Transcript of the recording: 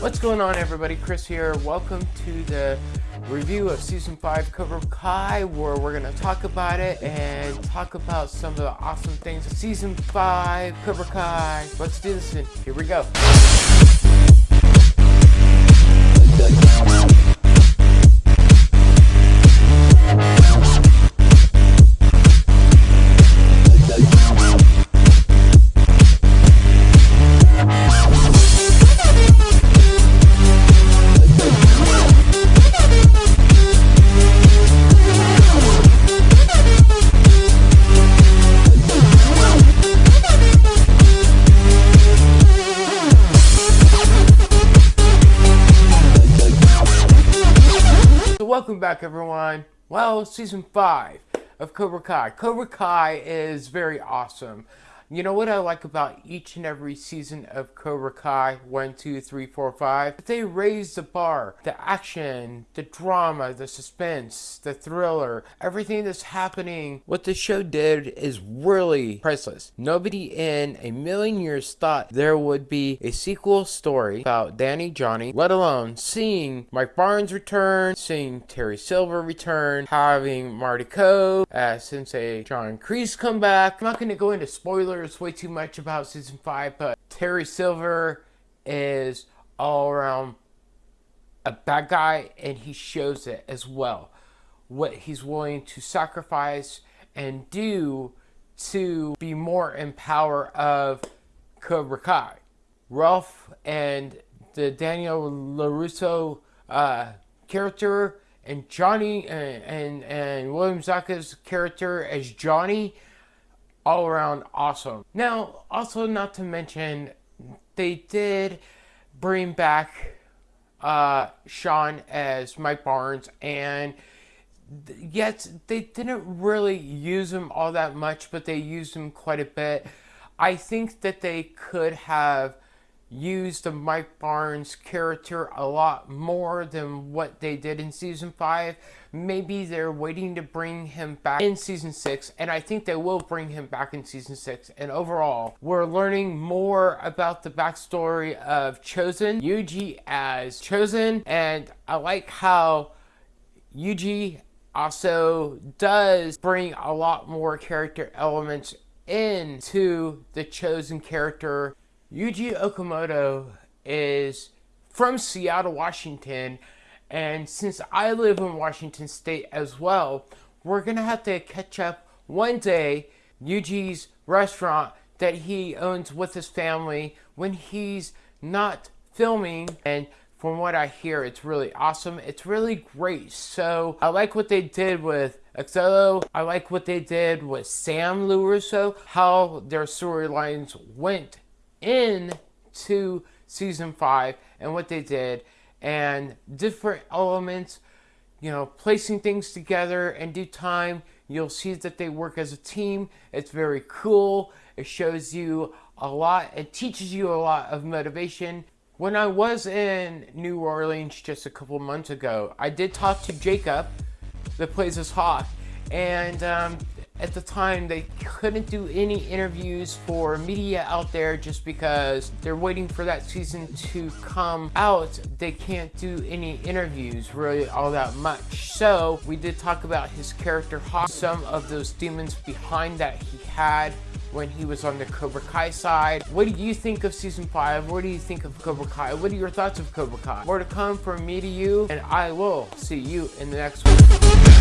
What's going on everybody? Chris here. Welcome to the review of season 5 Cobra Kai where we're going to talk about it and talk about some of the awesome things. Of season 5 Cobra Kai. Let's do this and here we go. Welcome back everyone. Well, season 5 of Cobra Kai. Cobra Kai is very awesome. You know what I like about each and every season of Cobra Kai, 1, 2, 3, 4, 5? They raise the bar. The action, the drama, the suspense, the thriller, everything that's happening. What the show did is really priceless. Nobody in a million years thought there would be a sequel story about Danny Johnny, let alone seeing Mike Barnes return, seeing Terry Silver return, having Marty Kove as Sensei John Kreese come back. I'm not going to go into spoilers spoilers way too much about season five, but Terry Silver is all around a bad guy, and he shows it as well. What he's willing to sacrifice and do to be more in power of Cobra Kai. Ralph and the Daniel LaRusso uh, character and Johnny and, and, and William Zabka's character as Johnny all around awesome. Now, also not to mention, they did bring back uh, Sean as Mike Barnes, and yet they didn't really use him all that much, but they used him quite a bit. I think that they could have used the Mike Barnes character a lot more than what they did in season 5. Maybe they're waiting to bring him back in season 6 and I think they will bring him back in season 6 and overall we're learning more about the backstory of Chozen, Yuji as Chozen, and I like how Yuji also does bring a lot more character elements into the Chozen character Yuji Okumoto is from Seattle, Washington, and since I live in Washington State as well, we're gonna have to catch up one day Yuji's restaurant that he owns with his family when he's not filming and from what I hear, it's really awesome. It's really great. So I like what they did with Xolo. I like what they did with Sam LaRusso, how their storylines went into season five and what they did and different elements, you know, placing things together in due time. You'll see that they work as a team. It's very cool. It shows you a lot. It teaches you a lot of motivation. When I was in New Orleans just a couple months ago, I did talk to Jacob that plays as Hawk. And um, at the time they couldn't do any interviews for media out there just because they're waiting for that season to come out they can't do any interviews really all that much so we did talk about his character Hawk some of those demons behind that he had when he was on the Cobra Kai side. What do you think of season 5? What do you think of Cobra Kai? What are your thoughts of Cobra Kai? More to come from me to you, and I will see you in the next one.